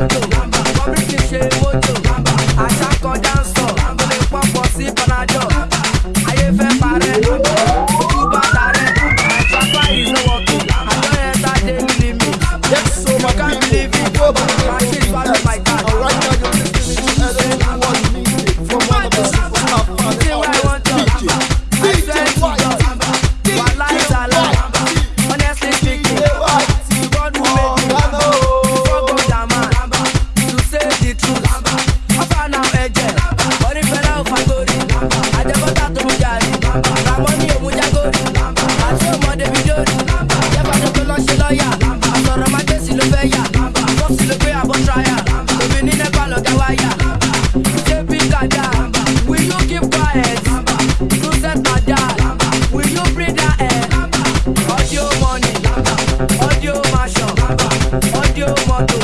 mojo Bobrisky ṣe mojo Àṣàkọ dáńsọ̀ Mo lè pọ̀pọ̀ I so I can't believe it Go back, my shit swallow my car Right now you're ti sinmi ju my God.